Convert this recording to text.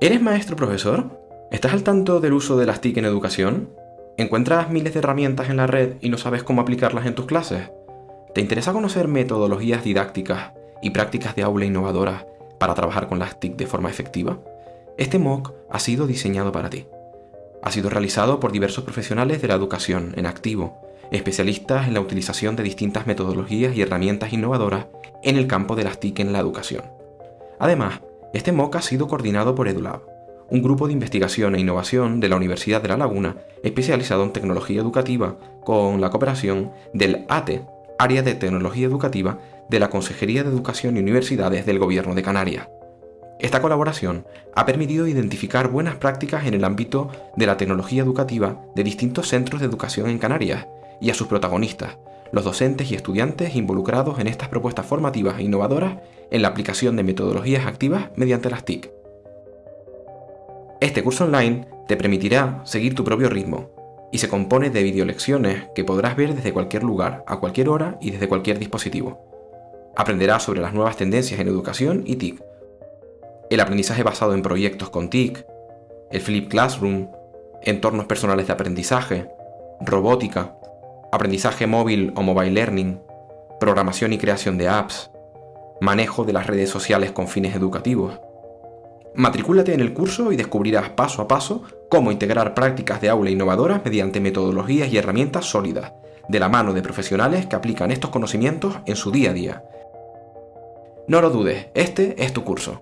¿Eres maestro profesor? ¿Estás al tanto del uso de las TIC en educación? ¿Encuentras miles de herramientas en la red y no sabes cómo aplicarlas en tus clases? ¿Te interesa conocer metodologías didácticas y prácticas de aula innovadoras para trabajar con las TIC de forma efectiva? Este MOOC ha sido diseñado para ti. Ha sido realizado por diversos profesionales de la educación en activo, especialistas en la utilización de distintas metodologías y herramientas innovadoras en el campo de las TIC en la educación. Además, este MOOC ha sido coordinado por EduLab, un grupo de investigación e innovación de la Universidad de La Laguna especializado en tecnología educativa con la cooperación del ATE, Área de Tecnología Educativa de la Consejería de Educación y Universidades del Gobierno de Canarias. Esta colaboración ha permitido identificar buenas prácticas en el ámbito de la tecnología educativa de distintos centros de educación en Canarias y a sus protagonistas, los docentes y estudiantes involucrados en estas propuestas formativas e innovadoras en la aplicación de metodologías activas mediante las TIC. Este curso online te permitirá seguir tu propio ritmo y se compone de videolecciones que podrás ver desde cualquier lugar, a cualquier hora y desde cualquier dispositivo. Aprenderás sobre las nuevas tendencias en educación y TIC, el aprendizaje basado en proyectos con TIC, el Flip Classroom, entornos personales de aprendizaje, robótica, aprendizaje móvil o mobile learning, programación y creación de apps, manejo de las redes sociales con fines educativos. Matricúlate en el curso y descubrirás paso a paso cómo integrar prácticas de aula innovadoras mediante metodologías y herramientas sólidas, de la mano de profesionales que aplican estos conocimientos en su día a día. No lo dudes, este es tu curso.